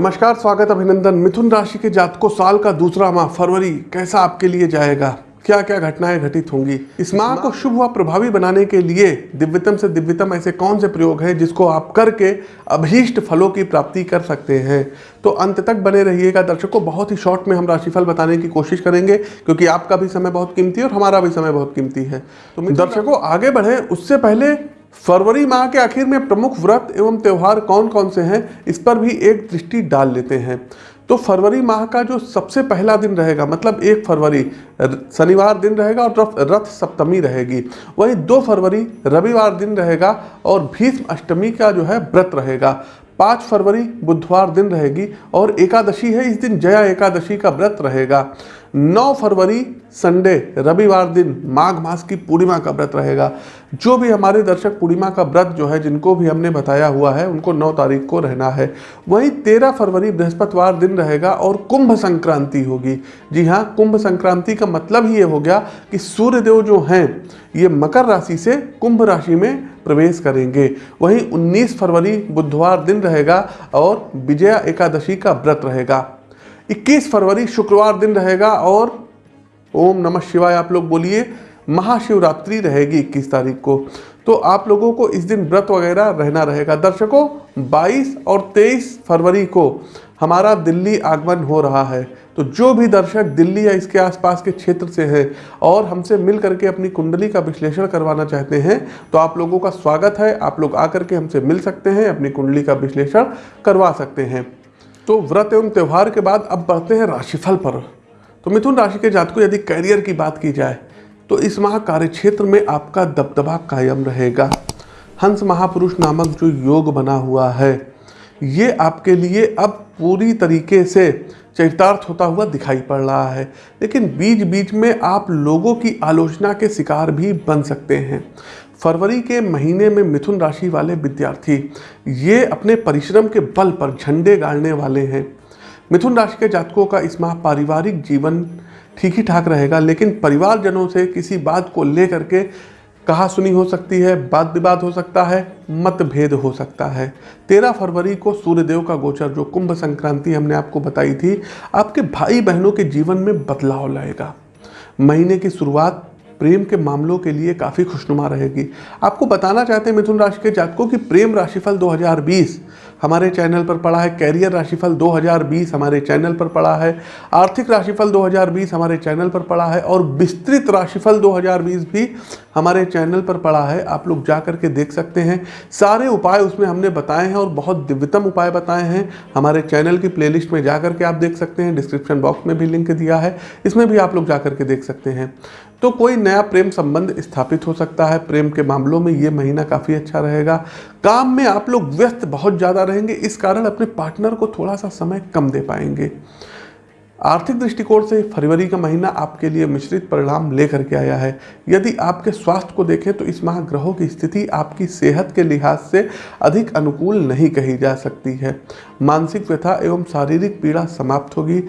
नमस्कार स्वागत अभिनंदन। मिथुन राशि के जातकों साल का दूसरा माह फरवरी कैसा आपके लिए जाएगा? क्या क्या घटनाएँ घटित होंगी? इस माह को शुभ व प्रभावी बनाने के लिए दिव्यतम से दिव्यतम ऐसे कौन से प्रयोग हैं जिसको आप करके अभीष्ट फलों की प्राप्ति कर सकते हैं? तो अंत तक बने रहिएगा। दर्शकों बहुत ही शॉर्ट में हम राशिफल बताने की कोशिश करेंगे क्योंकि आपका भी समय बहुत कीमती है और हमारा भी समय बहुत कीमती है। तो दर्शकों आगे बढ़े। उससे पहले फरवरी माह के आखिर में प्रमुख व्रत एवं त्यौहार कौन कौन से हैं, इस पर भी एक दृष्टि डाल लेते हैं। तो फरवरी माह का जो सबसे पहला दिन रहेगा मतलब एक फरवरी, शनिवार दिन रहेगा और रथ सप्तमी रहेगी। वही दो फरवरी, रविवार दिन रहेगा और भीष्म अष्टमी का जो है व्रत रहेगा। पाँच फरवरी, बुधवार दिन रहेगी और एकादशी है, इस दिन जया एकादशी का व्रत रहेगा। 9 फरवरी संडे, रविवार दिन माघ मास की पूर्णिमा का व्रत रहेगा। जो भी हमारे दर्शक पूर्णिमा का व्रत जो है, जिनको भी हमने बताया हुआ है, उनको 9 तारीख को रहना है। वहीं 13 फरवरी बृहस्पतिवार दिन रहेगा और कुंभ संक्रांति होगी। जी हाँ कुंभ संक्रांति का मतलब ही ये हो गया कि सूर्यदेव जो हैं, ये मकर राशि से कुंभ राशि में प्रवेश करेंगे। वहीं 19 फरवरी बुधवार दिन रहेगा और विजया एकादशी का व्रत रहेगा। 21 फरवरी शुक्रवार दिन रहेगा और ओम नमः शिवाय, आप लोग बोलिए, महाशिवरात्रि रहेगी 21 तारीख को। तो आप लोगों को इस दिन व्रत वगैरह रहना रहेगा। दर्शकों 22 और 23 फरवरी को हमारा दिल्ली आगमन हो रहा है। तो जो भी दर्शक दिल्ली या इसके आसपास के क्षेत्र से हैं और हमसे मिल करके अपनी कुंडली का विश्लेषण करवाना चाहते हैं तो आप लोगों का स्वागत है। आप लोग आकर के हमसे मिल सकते हैं, अपनी कुंडली का विश्लेषण करवा सकते हैं। तो व्रत एवं त्यौहार के बाद अब बढ़ते हैं राशिफल पर। तो मिथुन राशि के जातकों, यदि करियर की बात की जाए तो इस माह कार्य क्षेत्र में आपका दबदबा कायम रहेगा। हंस महापुरुष नामक जो योग बना हुआ है, ये आपके लिए अब पूरी तरीके से चरितार्थ होता हुआ दिखाई पड़ रहा है। लेकिन बीच बीच में आप लोगों की आलोचना के शिकार भी बन सकते हैं। फरवरी के महीने में मिथुन राशि वाले विद्यार्थी, ये अपने परिश्रम के बल पर झंडे गाड़ने वाले हैं। मिथुन राशि के जातकों का इस माह पारिवारिक जीवन ठीक ही ठाक रहेगा, लेकिन परिवारजनों से किसी बात को लेकर के कहा सुनी हो सकती है वाद विवाद हो सकता है, मतभेद हो सकता है। तेरह फरवरी को सूर्यदेव का गोचर, जो कुंभ संक्रांति हमने आपको बताई थी, आपके भाई बहनों के जीवन में बदलाव लाएगा। महीने की शुरुआत प्रेम के मामलों के लिए काफ़ी खुशनुमा रहेगी। आपको बताना चाहते हैं मिथुन राशि के जातकों की प्रेम राशिफल 2020 हमारे चैनल पर पड़ा है, कैरियर राशिफल 2020 हमारे चैनल पर पड़ा है, आर्थिक राशिफल 2020 हमारे चैनल पर पड़ा है और विस्तृत राशिफल 2020 भी हमारे चैनल पर पड़ा है। आप लोग जा कर के देख सकते हैं। सारे उपाय उसमें हमने बताए हैं और बहुत दिव्यतम उपाय बताए हैं। हमारे चैनल की प्लेलिस्ट में जा करके आप देख सकते हैं, डिस्क्रिप्शन बॉक्स में भी लिंक दिया है, इसमें भी आप लोग जा करके देख सकते हैं। तो कोई नया प्रेम संबंध स्थापित हो सकता है। प्रेम के मामलों में ये महीना काफ़ी अच्छा रहेगा। काम में आप लोग व्यस्त बहुत ज़्यादा रहेंगे, इस कारण अपने पार्टनर को थोड़ा सा समय कम दे पाएँगे। आर्थिक दृष्टिकोण से फरवरी का महीना आपके लिए मिश्रित परिणाम लेकर के आया है। यदि आपके स्वास्थ्य को देखें तो इस माह ग्रहों की स्थिति आपकी सेहत के लिहाज से अधिक अनुकूल नहीं कही जा सकती है। मानसिक व्यथा एवं शारीरिक पीड़ा समाप्त होगी।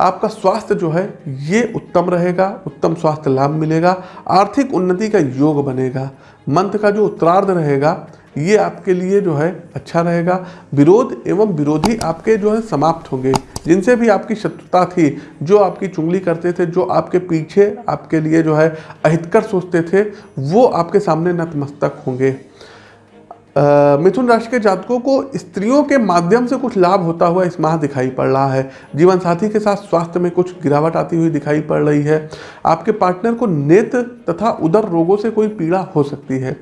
आपका स्वास्थ्य जो है, ये उत्तम रहेगा, उत्तम स्वास्थ्य लाभ मिलेगा, आर्थिक उन्नति का योग बनेगा मंत्र का जो उत्तरार्ध रहेगा, ये आपके लिए जो है अच्छा रहेगा। विरोध एवं विरोधी आपके जो है समाप्त होंगे। जिनसे भी आपकी शत्रुता थी, जो आपकी चुंगली करते थे, जो आपके पीछे आपके लिए जो है अहितकर सोचते थे, वो आपके सामने नतमस्तक होंगे। मिथुन राशि के जातकों को स्त्रियों के माध्यम से कुछ लाभ होता हुआ इस माह दिखाई पड़ रहा है। जीवन साथी के साथ स्वास्थ्य में कुछ गिरावट आती हुई दिखाई पड़ रही है। आपके पार्टनर को नेत्र तथा उदर रोगों से कोई पीड़ा हो सकती है।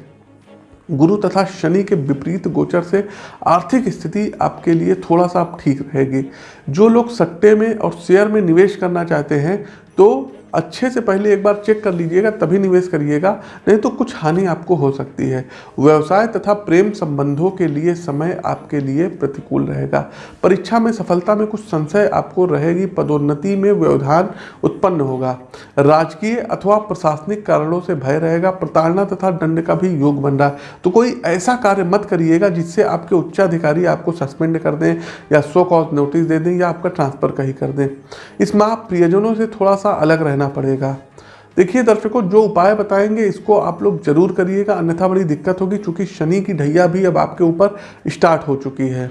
गुरु तथा शनि के विपरीत गोचर से आर्थिक स्थिति आपके लिए थोड़ा सा ठीक रहेगी। जो लोग सट्टे में और शेयर में निवेश करना चाहते हैं तो अच्छे से पहले एक बार चेक कर लीजिएगा, तभी निवेश करिएगा, नहीं तो कुछ हानि आपको हो सकती है। व्यवसाय तथा प्रेम संबंधों के लिए समय आपके लिए प्रतिकूल रहेगा। परीक्षा में सफलता में कुछ संशय आपको रहेगी, पदोन्नति में व्यवधान उत्पन्न होगा। राजकीय अथवा प्रशासनिक कारणों से भय रहेगा, प्रताड़ना तथा दंड का भी योग बन रहा है। तो कोई ऐसा कार्य मत करिएगा जिससे आपके उच्चाधिकारी आपको सस्पेंड कर दें या सो कॉज नोटिस दे दें या आपका ट्रांसफ़र कहीं कर दें। इस माह प्रियजनों से थोड़ा सा अलग रहना करना पड़ेगा। देखिए दर्शकों, जो उपाय बताएँगे, इसको आप लोग ज़रूर करिएगा। अन्यथा बड़ी दिक्कत होगी क्योंकि शनि की ढैया भी अब आपके ऊपर स्टार्ट हो चुकी है।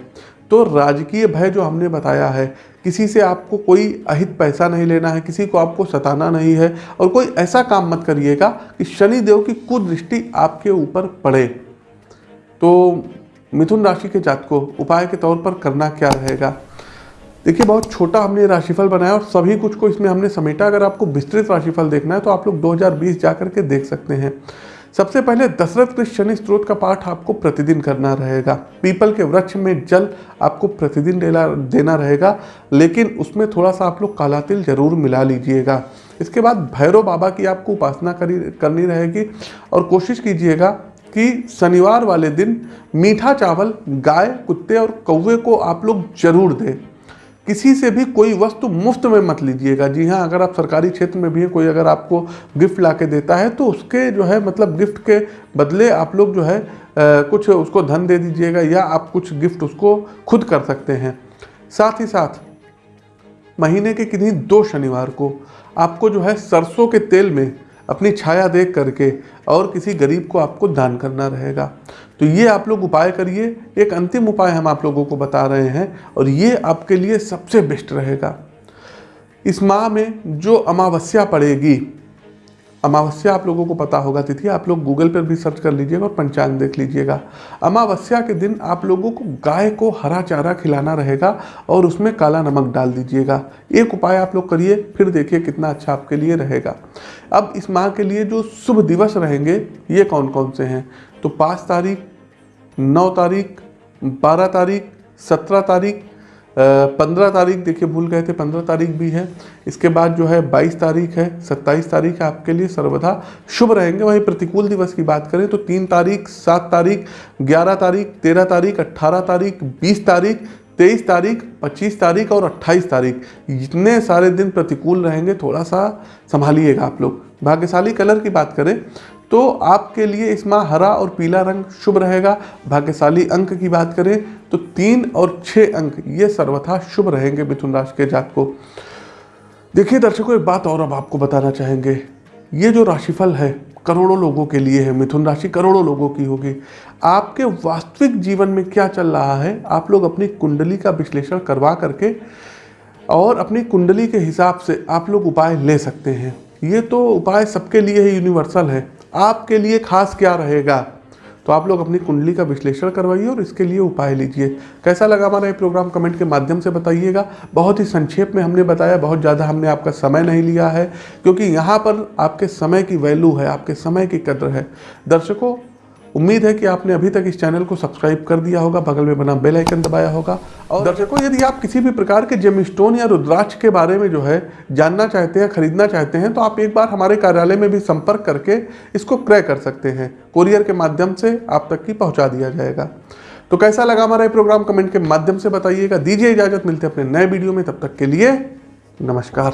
तो राजकीय भय जो हमने बताया है, किसी से आपको कोई अहित पैसा नहीं लेना है, किसी को आपको सताना नहीं है, और कोई ऐसा काम मत करिएगा कि शनिदेव की कुदृष्टि आपके ऊपर पड़े। तो मिथुन राशि के जात को उपाय के तौर पर करना क्या रहेगा? देखिए, बहुत छोटा हमने राशिफल बनाया और सभी कुछ को इसमें हमने समेटा। अगर आपको विस्तृत राशिफल देखना है तो आप लोग 2020 जा करके देख सकते हैं। सबसे पहले दशरथ कृष्ण शनि स्त्रोत का पाठ आपको प्रतिदिन करना रहेगा। पीपल के वृक्ष में जल आपको प्रतिदिन देना देना रहेगा, लेकिन उसमें थोड़ा सा आप लोग काला तिल ज़रूर मिला लीजिएगा। इसके बाद भैरव बाबा की आपको उपासना करी, करनी रहेगी और कोशिश कीजिएगा कि शनिवार वाले दिन मीठा चावल, गाय, कुत्ते और कौवे को आप लोग ज़रूर दें। किसी से भी कोई वस्तु मुफ़्त में मत लीजिएगा। जी हाँ अगर आप सरकारी क्षेत्र में भी हैं कोई अगर आपको गिफ्ट ला के देता है तो उसके जो है मतलब गिफ्ट के बदले आप लोग जो है आ, कुछ उसको धन दे दीजिएगा या आप कुछ गिफ्ट उसको खुद कर सकते हैं। साथ ही साथ महीने के किन्हीं दो शनिवार को आपको जो है सरसों के तेल में अपनी छाया देख करके और किसी गरीब को आपको दान करना रहेगा। तो ये आप लोग उपाय करिए। एक अंतिम उपाय हम आप लोगों को बता रहे हैं और ये आपके लिए सबसे बेस्ट रहेगा। इस माह में जो अमावस्या पड़ेगी अमावस्या आप लोगों को पता होगा, तिथि आप लोग गूगल पर भी सर्च कर लीजिएगा और पंचांग देख लीजिएगा। अमावस्या के दिन आप लोगों को गाय को हरा चारा खिलाना रहेगा और उसमें काला नमक डाल दीजिएगा। एक उपाय आप लोग करिए, फिर देखिए कितना अच्छा आपके लिए रहेगा। अब इस माह के लिए जो शुभ दिवस रहेंगे, ये कौन कौन से हैं? तो पाँच तारीख, नौ तारीख, बारह तारीख, सत्रह तारीख पंद्रह तारीख, देखिए भूल गए थे, पंद्रह तारीख भी है। इसके बाद जो है बाईस तारीख है, सत्ताईस तारीख आपके लिए, सर्वथा शुभ रहेंगे। वहीं प्रतिकूल दिवस की बात करें तो तीन तारीख, सात तारीख, ग्यारह तारीख, तेरह तारीख अट्ठारह तारीख, बीस तारीख तेईस तारीख, पच्चीस तारीख और अट्ठाईस तारीख। इतने सारे दिन प्रतिकूल रहेंगे थोड़ा सा संभालिएगा आप लोग। भाग्यशाली कलर की बात करें तो आपके लिए इस माह हरा और पीला रंग शुभ रहेगा। भाग्यशाली अंक की बात करें तो तीन और छः अंक, ये सर्वथा शुभ रहेंगे मिथुन राशि के जात को देखिए दर्शकों, एक बात और अब आपको बताना चाहेंगे। ये जो राशिफल है, करोड़ों लोगों के लिए है, मिथुन राशि करोड़ों लोगों की होगी। आपके वास्तविक जीवन में क्या चल रहा है, आप लोग अपनी कुंडली का विश्लेषण करवा करके और अपनी कुंडली के हिसाब से आप लोग उपाय ले सकते हैं। ये तो उपाय सबके लिए ही यूनिवर्सल है। आपके लिए खास क्या रहेगा? तो आप लोग अपनी कुंडली का विश्लेषण करवाइए और इसके लिए उपाय लीजिए। कैसा लगा हमारा ये प्रोग्राम कमेंट के माध्यम से बताइएगा। बहुत ही संक्षेप में हमने बताया, बहुत ज़्यादा हमने आपका समय नहीं लिया है, क्योंकि यहाँ पर आपके समय की वैल्यू है, आपके समय की कदर है। दर्शकों उम्मीद है कि आपने अभी तक इस चैनल को सब्सक्राइब कर दिया होगा बगल में बना बेल आइकन दबाया होगा। और दर्शकों यदि आप किसी भी प्रकार के जेम स्टोन या रुद्राक्ष के बारे में जो है जानना चाहते हैं खरीदना चाहते हैं तो आप एक बार हमारे कार्यालय में भी संपर्क करके इसको क्रय कर सकते हैं। कोरियर के माध्यम से आप तक की पहुँचा दिया जाएगा। तो कैसा लगा हमारा ये प्रोग्राम कमेंट के माध्यम से बताइएगा। दीजिए इजाज़त मिलते अपने नए वीडियो में। तब तक के लिए नमस्कार।